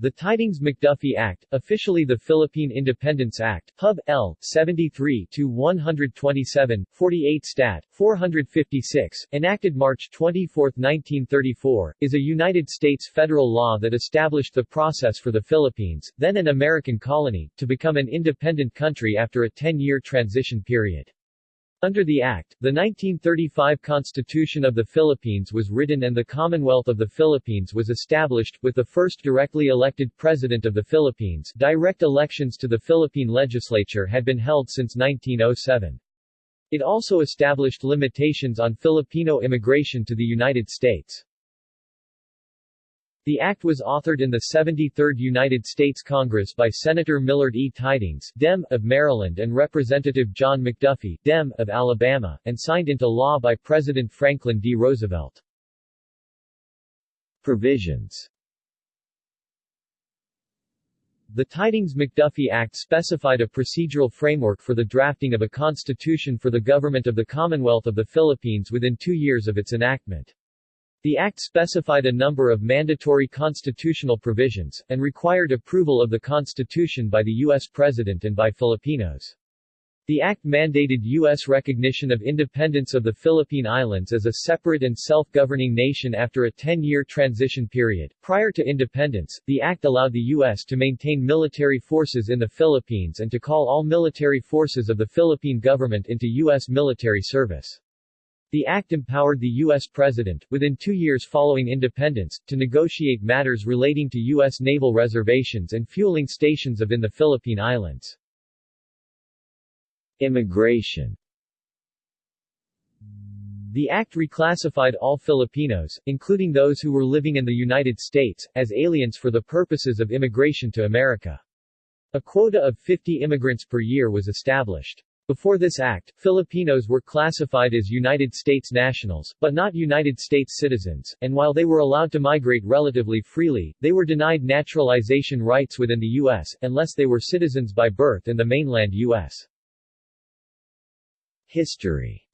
The Tydings-McDuffie Act, officially the Philippine Independence Act, Pub. L. 73-127, 48 Stat. 456, enacted March 24, 1934, is a United States federal law that established the process for the Philippines, then an American colony, to become an independent country after a 10-year transition period. Under the Act, the 1935 Constitution of the Philippines was written and the Commonwealth of the Philippines was established, with the first directly elected President of the Philippines direct elections to the Philippine legislature had been held since 1907. It also established limitations on Filipino immigration to the United States. The act was authored in the 73rd United States Congress by Senator Millard E. Tydings Dem, of Maryland and Representative John McDuffie Dem, of Alabama, and signed into law by President Franklin D. Roosevelt. Provisions The Tydings-McDuffie Act specified a procedural framework for the drafting of a constitution for the government of the Commonwealth of the Philippines within two years of its enactment. The Act specified a number of mandatory constitutional provisions, and required approval of the Constitution by the U.S. President and by Filipinos. The act mandated U.S. recognition of independence of the Philippine Islands as a separate and self-governing nation after a 10-year transition period. Prior to independence, the act allowed the U.S. to maintain military forces in the Philippines and to call all military forces of the Philippine government into U.S. military service. The act empowered the U.S. President, within two years following independence, to negotiate matters relating to U.S. naval reservations and fueling stations of in the Philippine Islands. Immigration The act reclassified all Filipinos, including those who were living in the United States, as aliens for the purposes of immigration to America. A quota of 50 immigrants per year was established. Before this act, Filipinos were classified as United States nationals, but not United States citizens, and while they were allowed to migrate relatively freely, they were denied naturalization rights within the U.S., unless they were citizens by birth in the mainland U.S. History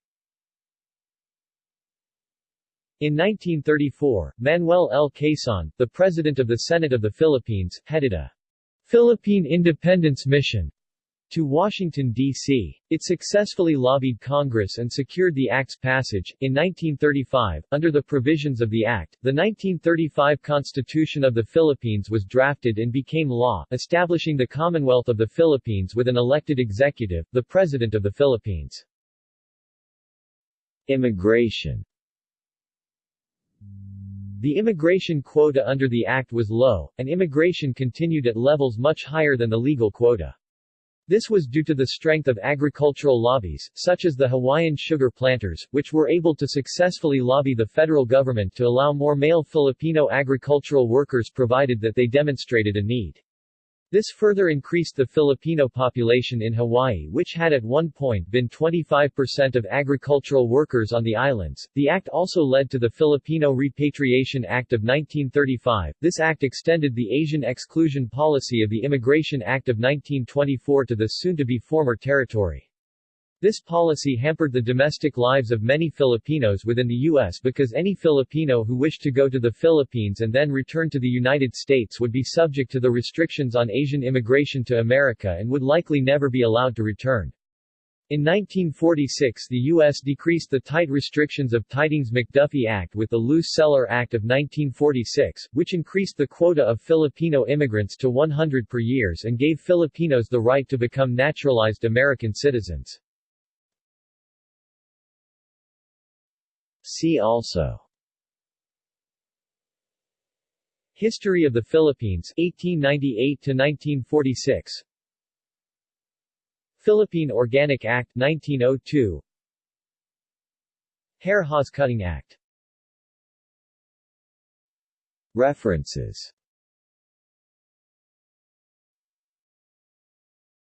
In 1934, Manuel L. Quezon, the President of the Senate of the Philippines, headed a Philippine Independence Mission to Washington, D.C. It successfully lobbied Congress and secured the Act's passage. In 1935, under the provisions of the Act, the 1935 Constitution of the Philippines was drafted and became law, establishing the Commonwealth of the Philippines with an elected executive, the President of the Philippines. Immigration the immigration quota under the Act was low, and immigration continued at levels much higher than the legal quota. This was due to the strength of agricultural lobbies, such as the Hawaiian sugar planters, which were able to successfully lobby the federal government to allow more male Filipino agricultural workers provided that they demonstrated a need. This further increased the Filipino population in Hawaii which had at one point been 25% of agricultural workers on the islands. The act also led to the Filipino Repatriation Act of 1935. This act extended the Asian exclusion policy of the Immigration Act of 1924 to the soon-to-be former territory. This policy hampered the domestic lives of many Filipinos within the U.S. because any Filipino who wished to go to the Philippines and then return to the United States would be subject to the restrictions on Asian immigration to America and would likely never be allowed to return. In 1946 the U.S. decreased the tight restrictions of Tydings-McDuffie Act with the Luce-Celler Act of 1946, which increased the quota of Filipino immigrants to 100 per year and gave Filipinos the right to become naturalized American citizens. See also. History of the Philippines 1898 to 1946 Philippine Organic Act 1902 Hare Hawes Cutting Act. References